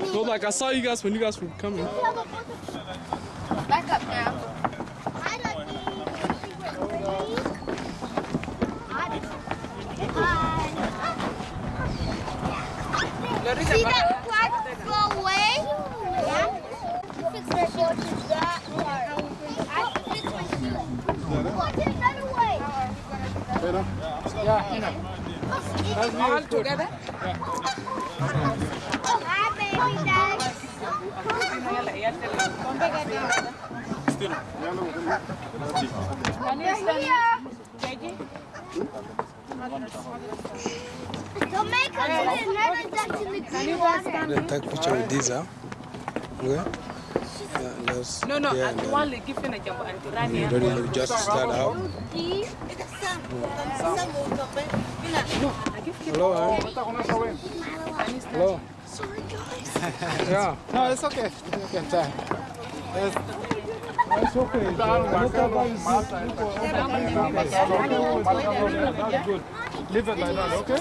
No, like I saw you guys when you guys were coming. Back up now. See that flag go away? Yeah. Fix my shoes. That part. I fix my shoes. Watch it run away. All together? Hi, baby ducks. They're here. Jamaica did another duck in the green water. Then take picture with these, huh? Okay. Yeah, just, No, no, yeah, and then one give him a jump and to run here. ready to just start out. Hello, huh? Hello. Sorry, guys. Yeah. No, it's okay. You can try. It's, okay. It's okay. Whatever is that's good. Leave it like that, okay?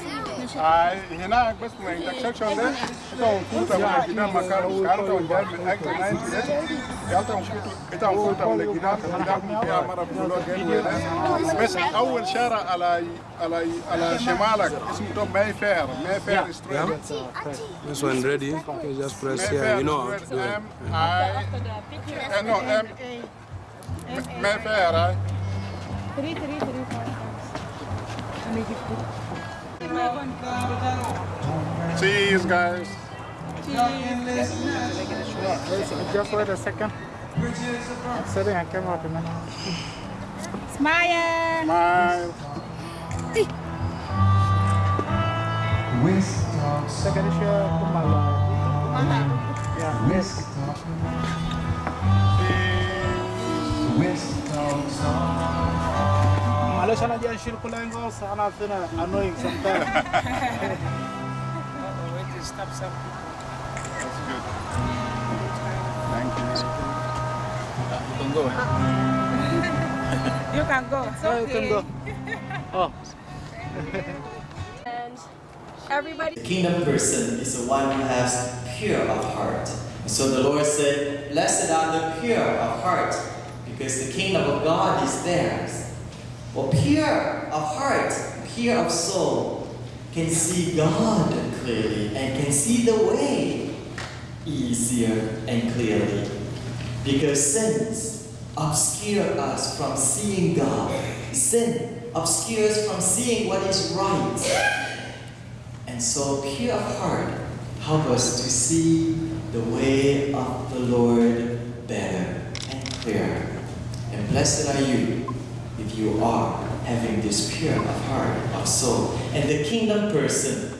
Ay, hina bas mo yung section there. Ito ang puta mo na gina makaro karo ang dahil min acto 98. Yalta ang puta ito ang puta mo na gina gina ya mara bulo gen بس اول شارع على على على شمالك اسمه توب ماي فير ماي فير ستريت This one ready. You just press here. You know how to do it. M I eh, no M ماي فير right? Three, three, three, four, five. Let me give you. Cheese, guys. Just wait a second. I'm setting a camera to me. Smile. Smile. Whisk talk, Second is your kumala. Yeah. whisk talk, whisk talk song. معلش انا جاي اشيل كل انجلز انا فينا annoying sometimes. Stop, stop. That's good. Thank you. You can go. It's Yeah, you can go. Oh. and Everybody. The kingdom person is the one who has pure of heart. So the Lord said, Blessed are the pure of heart, because the kingdom of God is theirs. Well, pure of heart, pure of soul, can see God clearly and can see the way easier and clearly. Because sins obscure us from seeing God. Sin obscures from seeing what is right. And so, pure of heart, help us to see the way of the Lord better and clearer. And blessed are you if you are having this pure of heart, of soul. And the kingdom person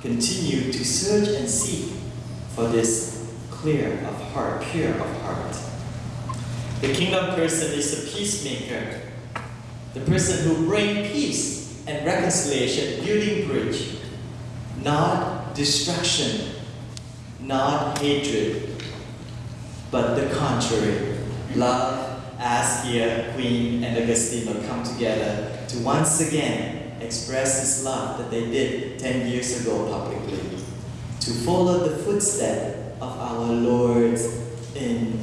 continue to search and seek for this clear of heart, pure of heart. The kingdom person is a peacemaker, the person who brings peace and reconciliation, building bridge not destruction, not hatred, but the contrary. Love, as here Queen and Agostino come together to once again express this love that they did 10 years ago publicly, to follow the footsteps of our Lord in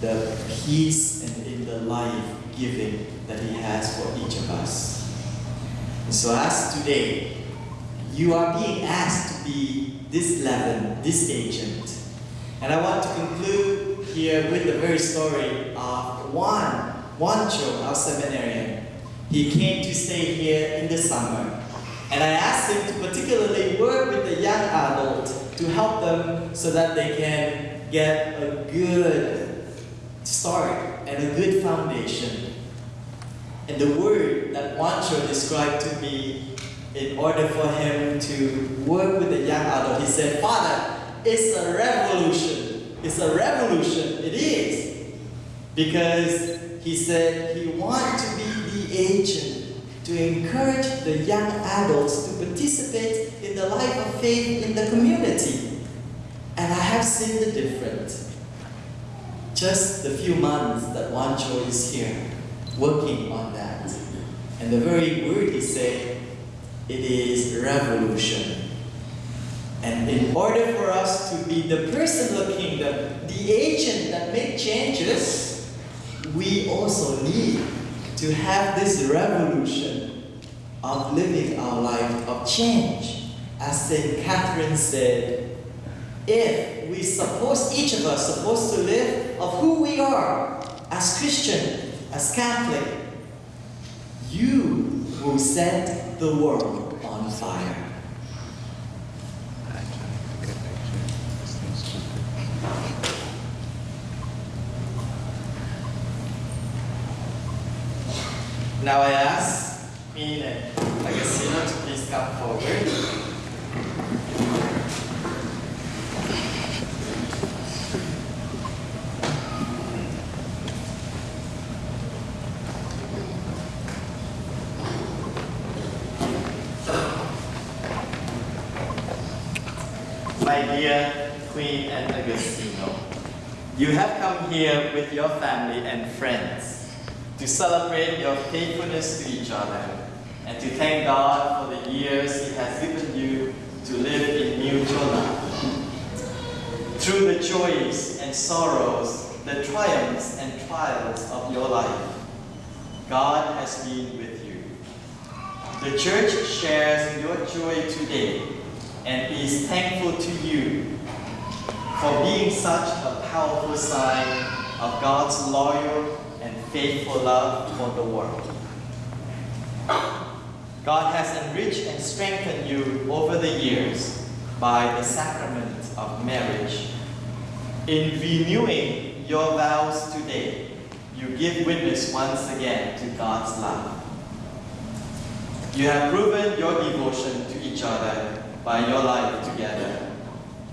the peace and in the life giving that He has for each of us. And so, as today, you are being asked to be this leaven, this agent. And I want to conclude here with the very story of one, Juan, Juancho, our seminarian. He came to stay here in the summer. And I asked him to particularly work with the young adult to help them so that they can get a good start and a good foundation. And the word that Juancho described to me in order for him to work with the young adult, he said, Father, it's a revolution. It's a revolution. It is. Because he said he wants to be the agent to encourage the young adults to participate in the life of faith in the community. And I have seen the difference. Just the few months that Juancho is here, working on that. And the very word he said, it is revolution. And in order for us to be the personal kingdom, the agent that make changes, we also need to have this revolution of living our life of change. As St. Catherine said, if we suppose each of us supposed to live of who we are as Christian, as Catholic, you will set the world on fire. Now I ask to please come forward. My dear Queen and Agostino, you have come here with your family and friends to celebrate your faithfulness to each other and to thank God for the years He has given you to live in mutual love. Through the joys and sorrows, the triumphs and trials of your life, God has been with you. The church shares your joy today and is thankful to you for being such a powerful sign of God's loyal and faithful love for the world. God has enriched and strengthened you over the years by the sacrament of marriage. In renewing your vows today, you give witness once again to God's love. You have proven your devotion to each other by your life together.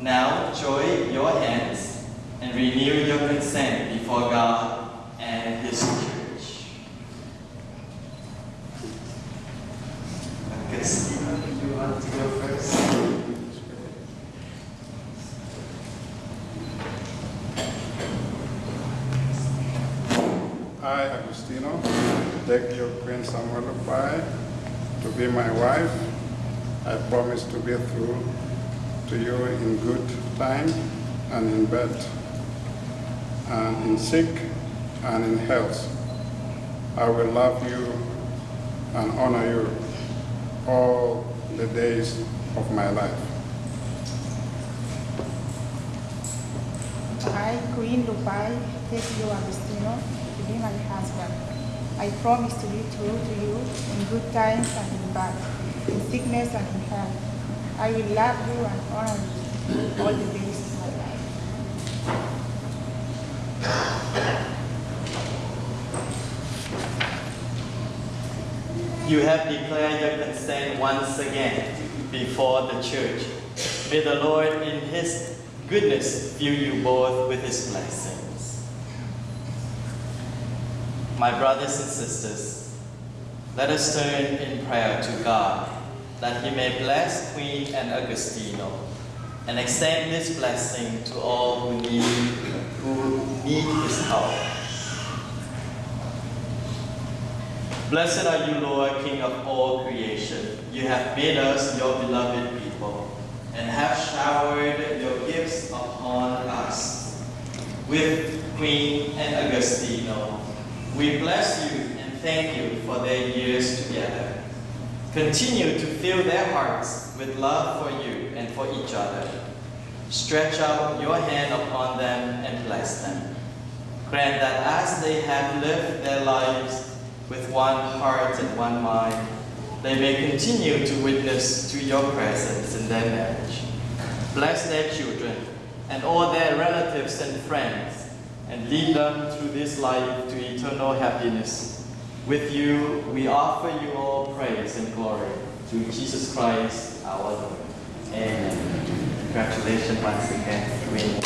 Now join your hands and renew your consent before God and His church. Christina, you want to go first? I, Agostino, take your Queen Samuel to be my wife. I promise to be true to you in good time and in bad, and in sick and in health. I will love you and honor you all the days of my life. I, Queen Lupai, take you, Agostino, to be my husband. I promise to be true to you in good times and in bad, in sickness and in health. I will love you and honor you all the days of my life. You have declared your consent once again before the church. May the Lord in His goodness fill you both with His blessings. My brothers and sisters, let us turn in prayer to God that He may bless Queen and Agostino and extend this blessing to all who need, who need His help. Blessed are you, Lord, King of all creation. You have made us your beloved people and have showered your gifts upon us. With Queen and Agostino, we bless you and thank you for their years together. Continue to fill their hearts with love for you and for each other. Stretch out your hand upon them and bless them. Grant that as they have lived their lives with one heart and one mind, they may continue to witness to your presence in their marriage. Bless their children and all their relatives and friends, and lead them through this life to eternal happiness. With you, we offer you all praise and glory through Jesus Christ our Lord. Amen. Congratulations once again, Queen.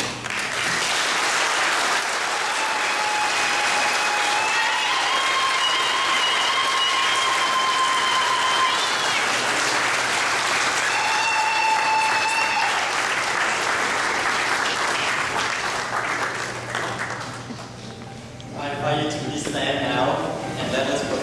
I invite you to stand now and let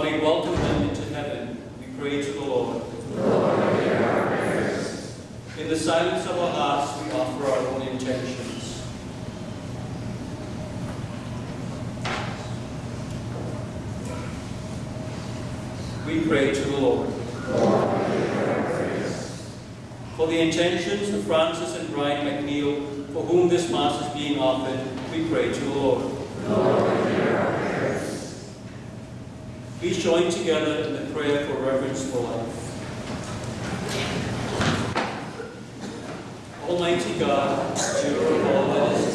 While we welcome them into heaven, we pray to the Lord. In the silence of our hearts, we offer our own intentions. we pray to the Lord. Lord for the intentions of Francis and Brian McNeil, for whom this Mass is being offered, we pray to the Lord. Lord Please join together in the prayer for reverence for life. Almighty God, of all that is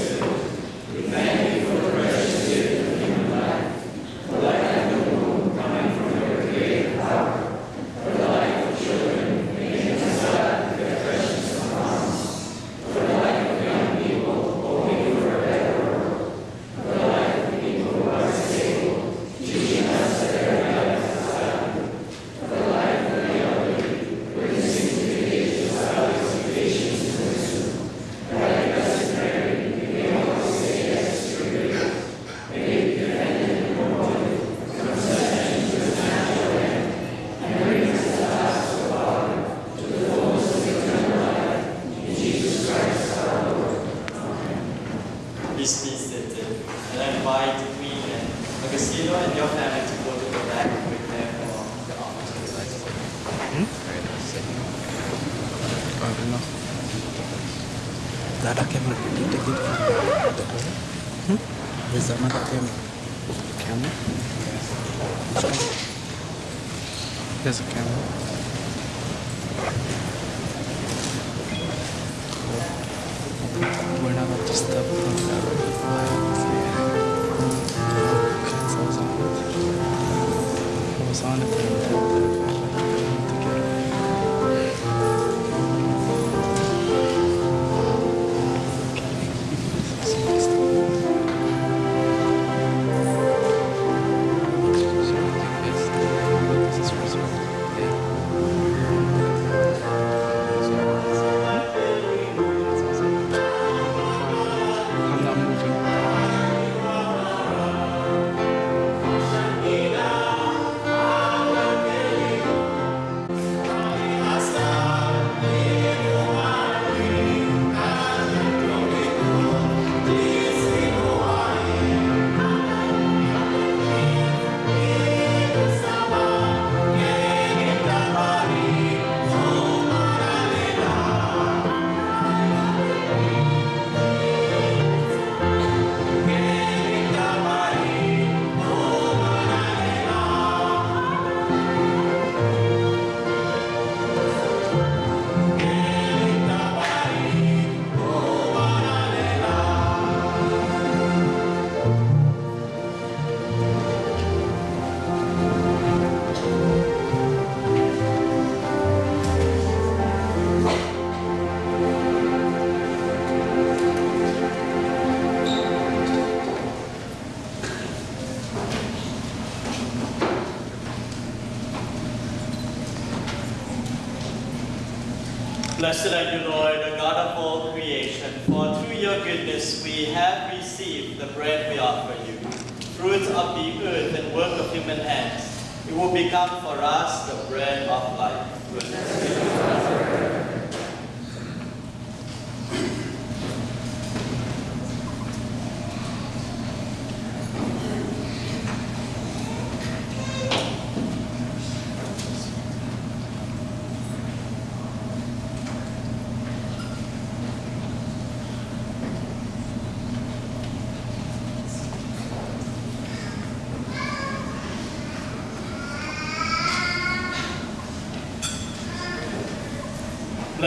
Blessed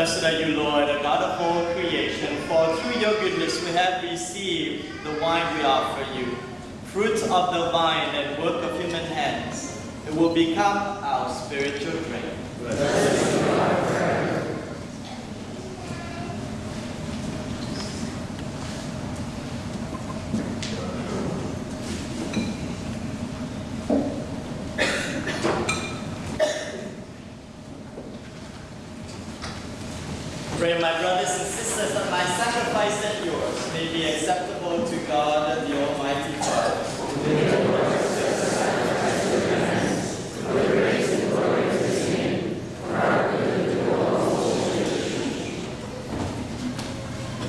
Blessed are you, Lord, the God of all creation, for through your goodness we have received the wine we offer you, fruit of the vine and work of human hands. It will become our spiritual drink. Pray, my brothers and sisters, that my sacrifice and yours may be acceptable to God, the Almighty Father.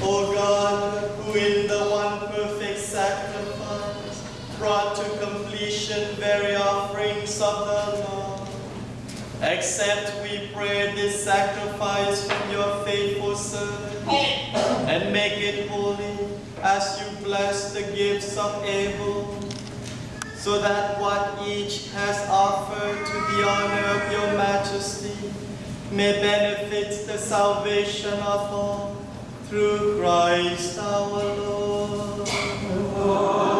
O God, who in the one perfect sacrifice to completion very offerings of the Lord, Accept, we pray, this sacrifice from your faithful servant, and make it holy as you bless the gifts of Abel, so that what each has offered to the honor of your majesty may benefit the salvation of all, through Christ our Lord. The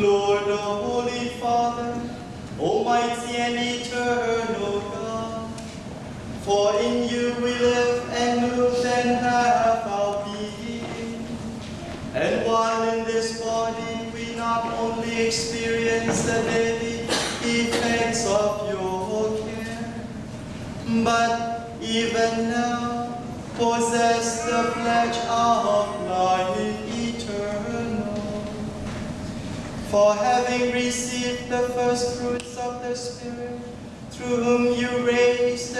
Lord, the Holy Father, Almighty and eternal God, for in you we live and move and have our being. And while in this body we not only experience the daily effects of your care, but even now possess the pledge of life For having received the first fruits of the Spirit, through whom you raised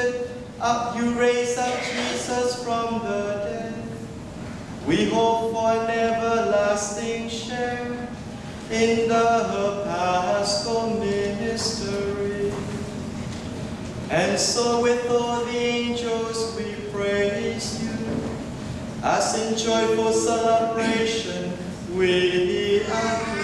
up, you raised up Jesus from the dead, we hope for an everlasting share in the Paschal mystery. And so with all the angels we praise you, as in joyful celebration we acclaim.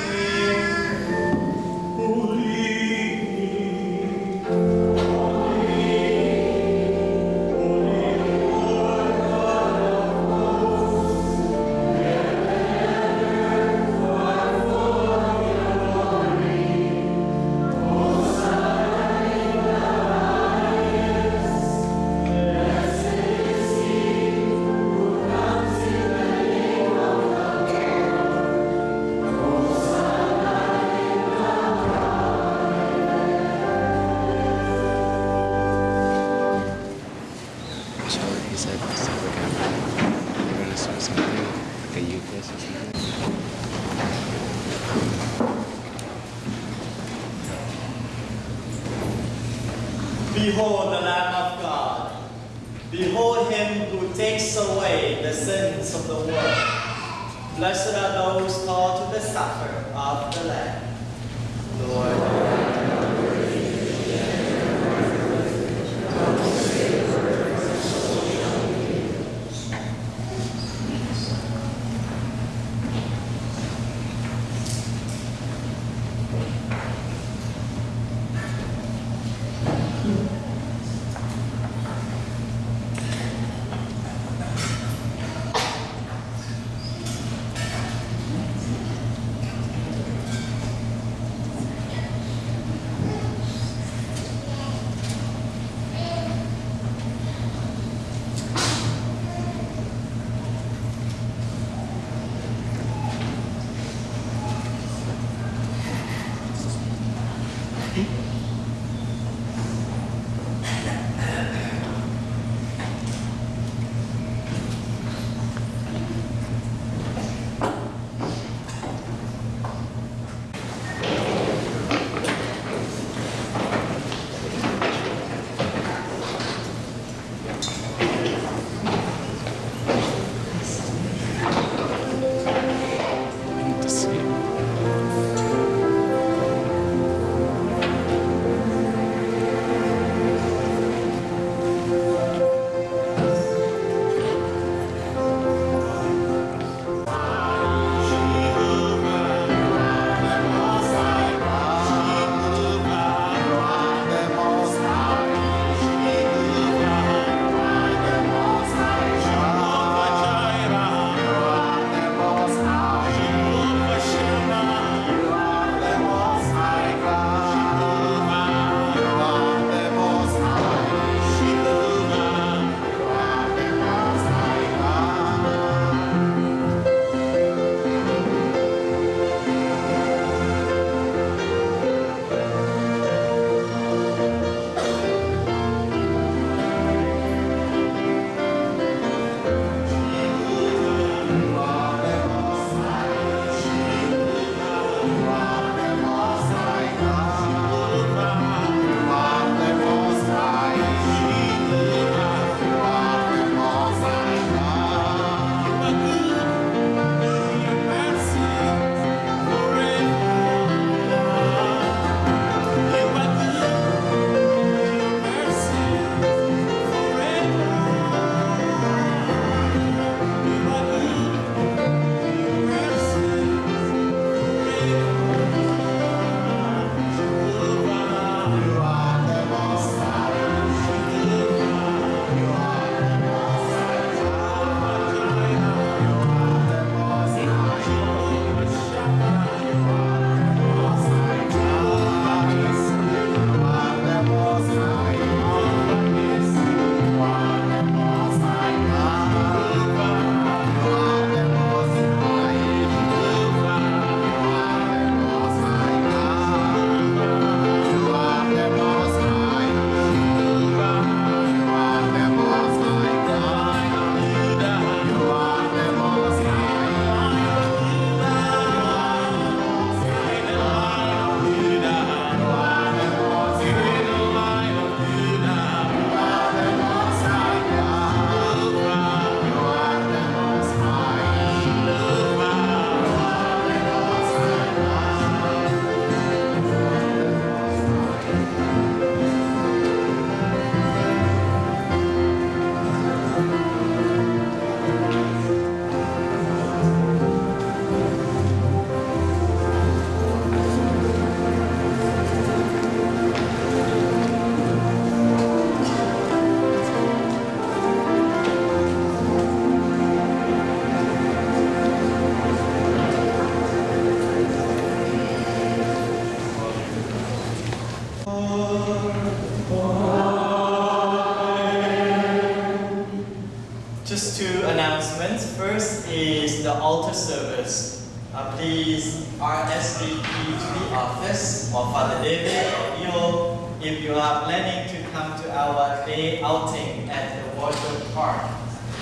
Just two announcements. First is the altar service. Uh, please RSVP to the office of Father David or Eo if you are planning to come to our day outing at the water park.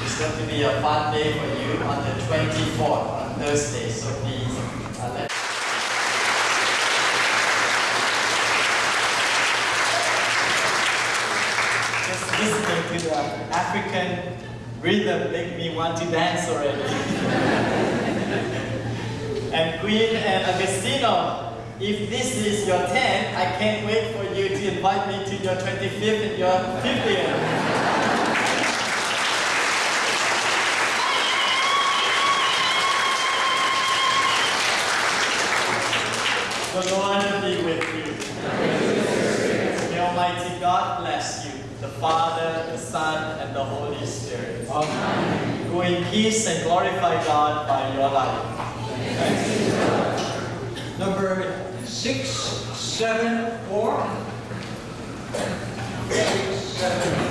It's going to be a fun day for you on the 24th, on Thursday, so please uh, let Just to the African rhythm make me want to dance already. and Queen and Agostino, if this is your 10th, I can't wait for you to invite me to your 25th and your 50th. The Lord be with you. May Almighty God bless you, the Father, the Son, and the Holy Spirit. Amen. Go in peace and glorify God by your life. Number six, seven, four. Six, seven,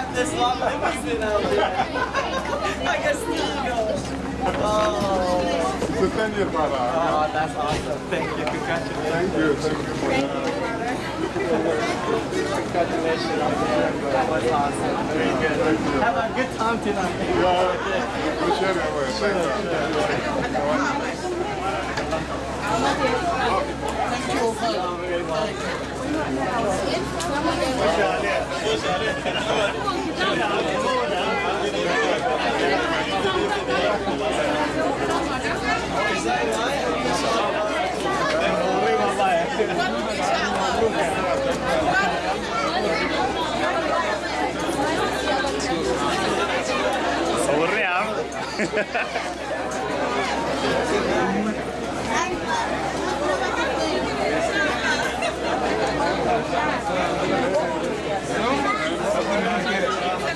have this long limousine out there. Agostino. Oh. So 10 years, brother. oh, that's awesome. Thank you. Congratulations. Thank you. Thank you for that. Congratulations on. That was awesome. Very good. Have a good time tonight. Yeah, appreciate it. Thank you. Thank Ha ha ha.